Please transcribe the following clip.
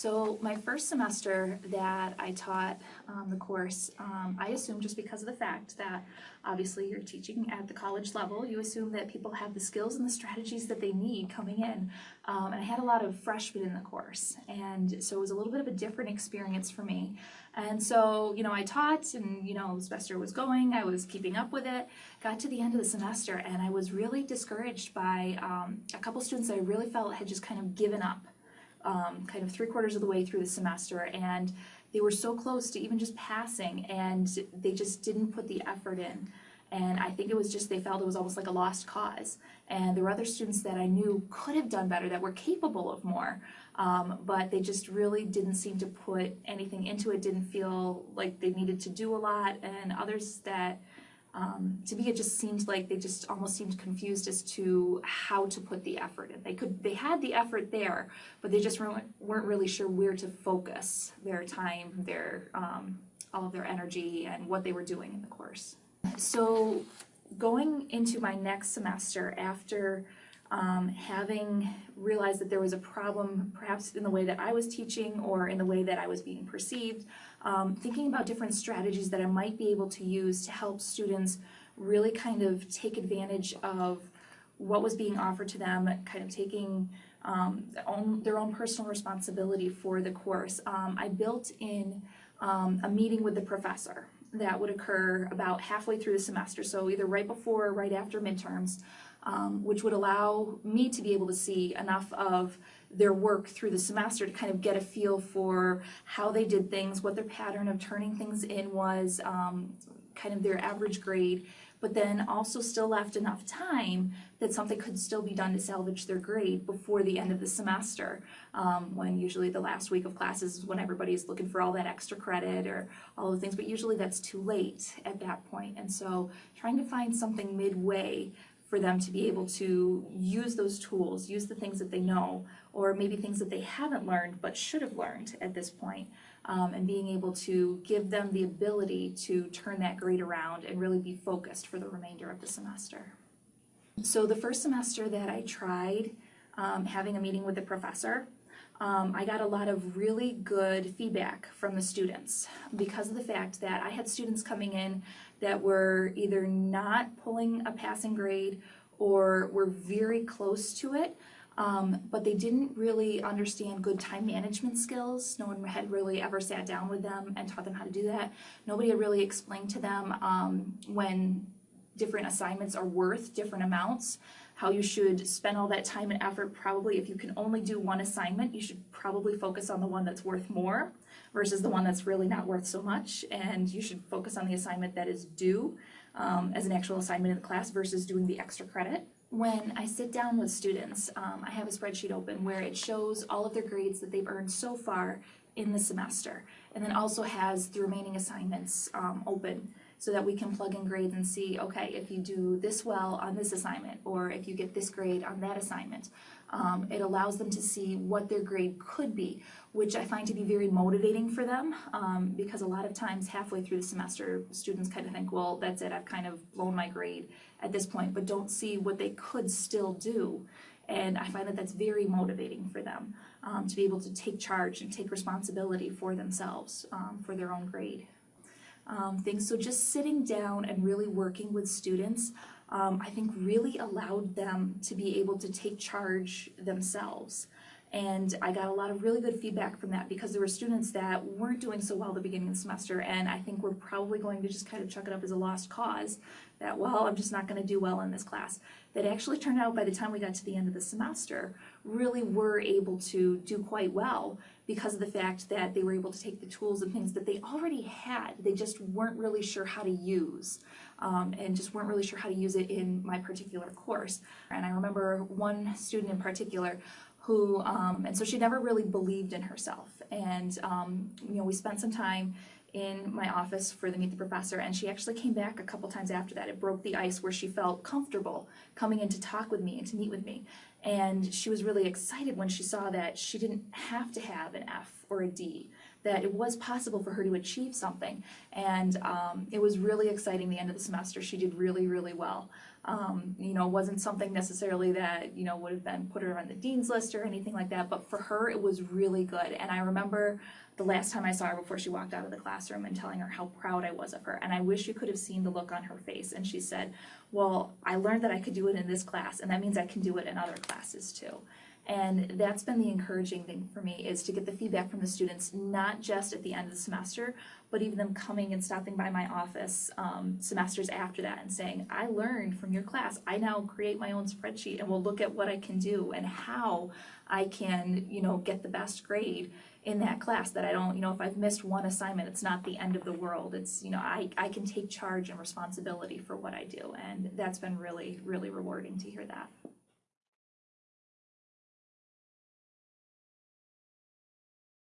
So my first semester that I taught um, the course, um, I assumed just because of the fact that obviously you're teaching at the college level, you assume that people have the skills and the strategies that they need coming in. Um, and I had a lot of freshmen in the course, and so it was a little bit of a different experience for me. And so, you know, I taught and, you know, the semester was going, I was keeping up with it, got to the end of the semester, and I was really discouraged by um, a couple students that I really felt had just kind of given up um, kind of three quarters of the way through the semester and they were so close to even just passing and they just didn't put the effort in. And I think it was just they felt it was almost like a lost cause. And there were other students that I knew could have done better, that were capable of more, um, but they just really didn't seem to put anything into it, didn't feel like they needed to do a lot, and others that um, to me, it just seemed like they just almost seemed confused as to how to put the effort in. They could, they had the effort there, but they just weren't, weren't really sure where to focus their time, their um, all of their energy, and what they were doing in the course. So, going into my next semester after um, having realized that there was a problem perhaps in the way that I was teaching or in the way that I was being perceived, um, thinking about different strategies that I might be able to use to help students really kind of take advantage of what was being offered to them, kind of taking um, their, own, their own personal responsibility for the course. Um, I built in um, a meeting with the professor that would occur about halfway through the semester, so either right before or right after midterms, um, which would allow me to be able to see enough of their work through the semester to kind of get a feel for how they did things, what their pattern of turning things in was, um, kind of their average grade, but then also still left enough time that something could still be done to salvage their grade before the end of the semester, um, when usually the last week of classes is when everybody's looking for all that extra credit or all the things, but usually that's too late at that point. And so trying to find something midway for them to be able to use those tools, use the things that they know, or maybe things that they haven't learned but should have learned at this point, um, and being able to give them the ability to turn that grade around and really be focused for the remainder of the semester. So the first semester that I tried um, having a meeting with the professor, um, I got a lot of really good feedback from the students because of the fact that I had students coming in that were either not pulling a passing grade or were very close to it, um, but they didn't really understand good time management skills. No one had really ever sat down with them and taught them how to do that. Nobody had really explained to them um, when different assignments are worth different amounts how you should spend all that time and effort. Probably if you can only do one assignment you should probably focus on the one that's worth more versus the one that's really not worth so much. And you should focus on the assignment that is due um, as an actual assignment in the class versus doing the extra credit. When I sit down with students, um, I have a spreadsheet open where it shows all of their grades that they've earned so far in the semester and then also has the remaining assignments um, open so that we can plug in grades and see, okay, if you do this well on this assignment, or if you get this grade on that assignment. Um, it allows them to see what their grade could be, which I find to be very motivating for them, um, because a lot of times halfway through the semester, students kind of think, well, that's it, I've kind of blown my grade at this point, but don't see what they could still do. And I find that that's very motivating for them um, to be able to take charge and take responsibility for themselves, um, for their own grade um, things. So just sitting down and really working with students, um, I think really allowed them to be able to take charge themselves. And I got a lot of really good feedback from that because there were students that weren't doing so well the beginning of the semester and I think we're probably going to just kind of chuck it up as a lost cause that, well, I'm just not going to do well in this class. That actually turned out by the time we got to the end of the semester, really were able to do quite well because of the fact that they were able to take the tools and things that they already had. They just weren't really sure how to use um, and just weren't really sure how to use it in my particular course. And I remember one student in particular who, um, and so she never really believed in herself. And, um, you know, we spent some time in my office for the Meet the Professor, and she actually came back a couple times after that. It broke the ice where she felt comfortable coming in to talk with me and to meet with me. And she was really excited when she saw that she didn't have to have an F or a D, that it was possible for her to achieve something. And um, it was really exciting the end of the semester. She did really, really well. Um, you know, it wasn't something necessarily that, you know, would have been put her on the dean's list or anything like that, but for her, it was really good. And I remember the last time I saw her before she walked out of the classroom and telling her how proud I was of her. And I wish you could have seen the look on her face. And she said, well, I learned that I could do it in this class, and that means I can do it in other classes too. And that's been the encouraging thing for me is to get the feedback from the students, not just at the end of the semester, but even them coming and stopping by my office um, semesters after that and saying, I learned from your class. I now create my own spreadsheet and we'll look at what I can do and how I can, you know, get the best grade in that class that I don't, you know, if I've missed one assignment, it's not the end of the world. It's, you know, I, I can take charge and responsibility for what I do. And that's been really, really rewarding to hear that.